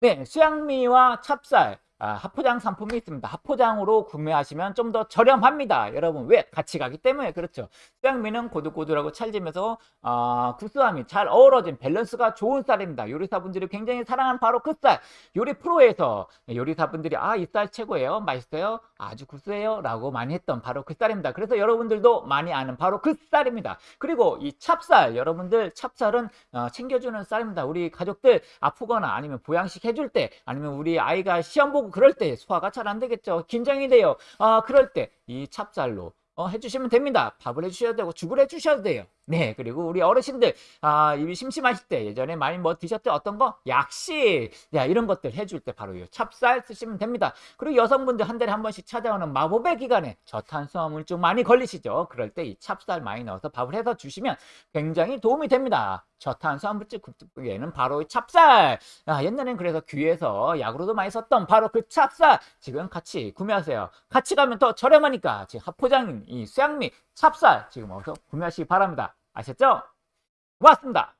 네, 수향미와 찹쌀 아, 합포장 상품이 있습니다. 합포장으로 구매하시면 좀 더 저렴합니다. 여러분 왜? 같이 가기 때문에 그렇죠. 수향미는 고들고들하고 찰지면서 아, 구수함이 잘 어우러진 밸런스가 좋은 쌀입니다. 요리사분들이 굉장히 사랑하는 바로 그 쌀. 요리 프로에서 요리사분들이 아 이 쌀 최고예요. 맛있어요. 아주 구수해요. 라고 많이 했던 바로 그 쌀입니다. 그래서 여러분들도 많이 아는 바로 그 쌀입니다. 그리고 이 찹쌀 여러분들 찹쌀은 어, 챙겨주는 쌀입니다. 우리 가족들 아프거나 아니면 보양식 해줄 때 아니면 우리 아이가 시험 보고 그럴 때 소화가 잘 안 되겠죠. 긴장이 돼요. 아 그럴 때 이 찹쌀로 어, 해주시면 됩니다. 밥을 해주셔야 되고 죽을 해주셔도 돼요. 네 그리고 우리 어르신들 아 입이 심심하실 때 예전에 많이 뭐 드셨던 어떤 거 약식 야 이런 것들 해줄 때 바로 이 찹쌀 쓰시면 됩니다. 그리고 여성분들 한 달에 한 번씩 찾아오는 마법의 기간에 저탄수화물 좀 많이 걸리시죠. 그럴 때 이 찹쌀 많이 넣어서 밥을 해서 주시면 굉장히 도움이 됩니다. 저탄수화물질 급증에는 바로 이 찹쌀 아, 옛날엔 그래서 귀에서 약으로도 많이 썼던 바로 그 찹쌀 지금 같이 구매하세요. 같이 가면 더 저렴하니까 지금 합포장인 이 수양미 찹쌀 지금 어서 구매하시기 바랍니다. 아셨죠? 고맙습니다.